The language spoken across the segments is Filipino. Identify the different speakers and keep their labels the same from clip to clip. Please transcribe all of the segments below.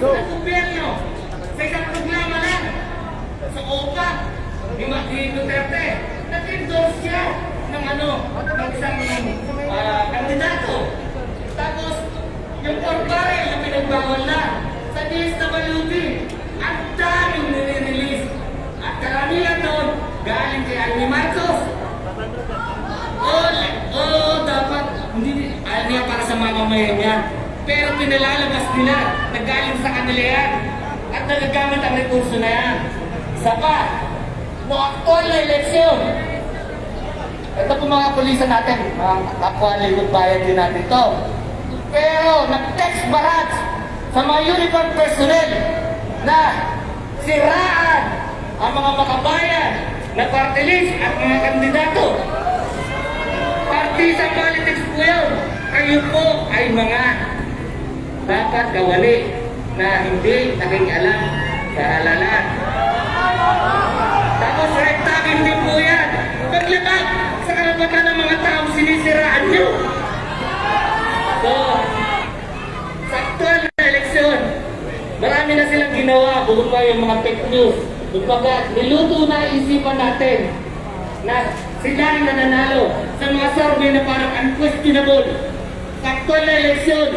Speaker 1: puso ng gobyerno sa isang programa lang sa OPA ni Martin Duterte. Nag-endorse siya ng ano, ng isang uh, kandidato. Tapos, yung portare na pinagbawal na sa DSWD, ang daming nire-release. At karamihan doon, galing kay Almi Marcos. Oh, oh, dapat, hindi, ayaw niya para sa mga mamaya niya. Pero pinalalabas nila, nagaling sa kanila yan. At nagagamit ang rekurso na yan. Isa pa, no actual na eleksyon. Ito po mga pulisan natin, mga kapwa lingkod bayan din natin to. Pero nag-text barrage sa mga uniform personnel na siraan ang mga makabayan na party list at mga kandidato. Partisan politics po yun. Kayo po ay mga dapat kawali na hindi naging alam sa halalan. Tapos right tagging din po yan. Paglabag sa karapatan ng mga tao sinisiraan nyo. So, sa aktual na eleksyon, marami na silang ginawa bukod pa yung mga fake news. Kumbaga, niluto na isipan natin na sila ang nananalo sa mga survey na parang unquestionable. Sa aktual na eleksyon,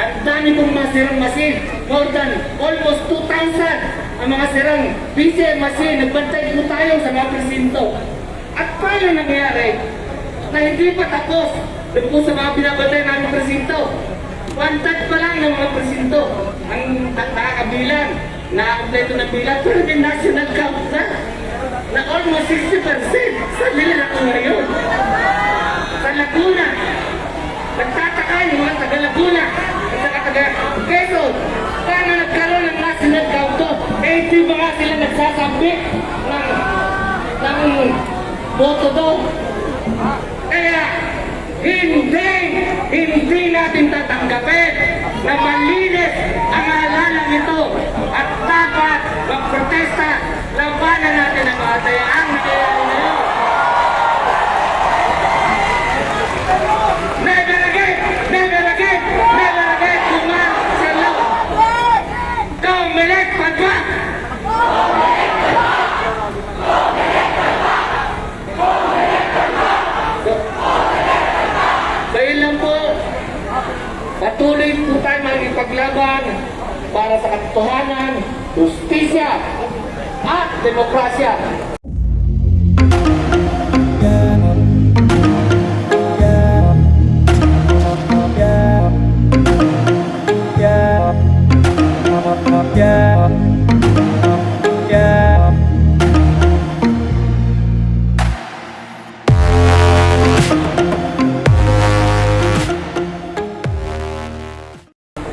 Speaker 1: ang dami pong mga sirang machine, more than almost 2,000 ang mga sirang PC machine. Nagbantay po tayo sa mga presinto. At paano nangyari na hindi pa tapos doon po sa mga binabantay namin presinto? One third pa lang ng mga presinto ang na- nakakabilang, nakakompleto ng bilang, pero may national count na na almost 60% sa nila ako ngayon. Sa Laguna, Nagtataka yung mga taga Laguna saka taga Quezon. Paano nagkaroon ng national count to? Eh, di ba nga sila nagsasabi ng, ng boto doon? Kaya, hindi, hindi natin tatanggapin na malinis Patuloy po tayo magipaglaban para sa katotohanan, justisya, at demokrasya